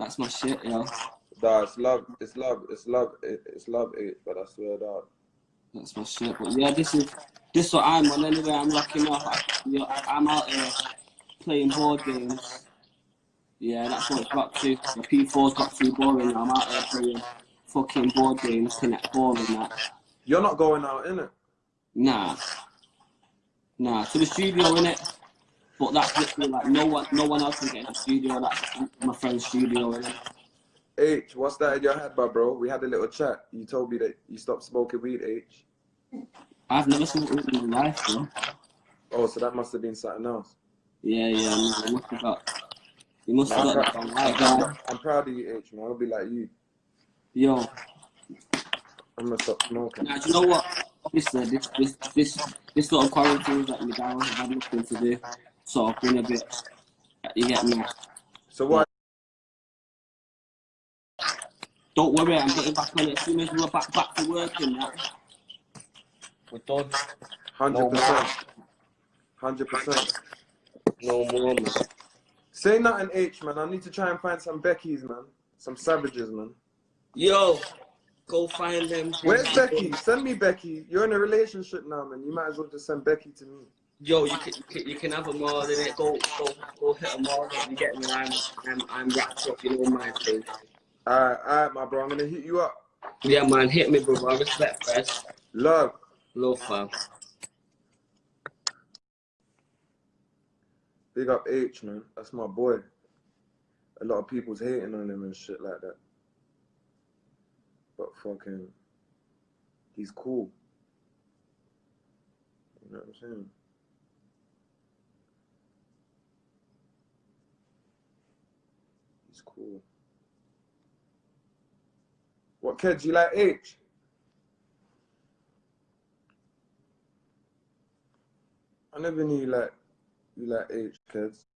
That's my shit, yo. Nah, it's love, it's love, it's love, it's love, H, but I swear that. That's my shit. But yeah, this is this what I'm on. Anyway, I'm locking off. I, yo, I, I'm out here playing board games. Yeah, that's what it's got to. The P4's got too boring. I'm out here playing fucking board games, Connect and that. You're not going out, innit? Nah, nah. To the studio, innit? But that's literally like no one, no one else can get in the studio. That's my friend's studio? H, what's that in your head, bro, bro? We had a little chat. You told me that you stopped smoking weed, H. I've never smoked weed in my life, bro. Oh, so that must have been something else. Yeah, yeah. No, I must have got. You must have I'm, got I'm, guy. I'm, I'm proud of you, H, man. I'll be like you. Yo, I'm gonna stop smoking. Now, do you know what? Obviously, uh, this this this this little quarantine let me down. I've had nothing to do, so I've been a bit. You get me? So what? Don't worry, I'm getting back on it as soon as we're back back to work and that. We're done. Hundred percent. Hundred percent. No more, man. Say nothing, H, man. I need to try and find some Becky's, man. Some savages, man. Yo, go find them. Where's Becky? Send me Becky. You're in a relationship now, man. You might as well just send Becky to me. Yo, you can, you can, you can have them all in it. Go go go hit them all. You get me? I'm I'm I'm wrapped up. You know my thing. Alright, alright, my bro. I'm gonna hit you up. Yeah, man. Hit me, bro. I respect first. Love. Love, fam. Big up H, man. That's my boy. A lot of people's hating on him and shit like that. But fucking, he's cool. You know what I'm saying? He's cool. What kids you like H? I never knew you like you like H kids.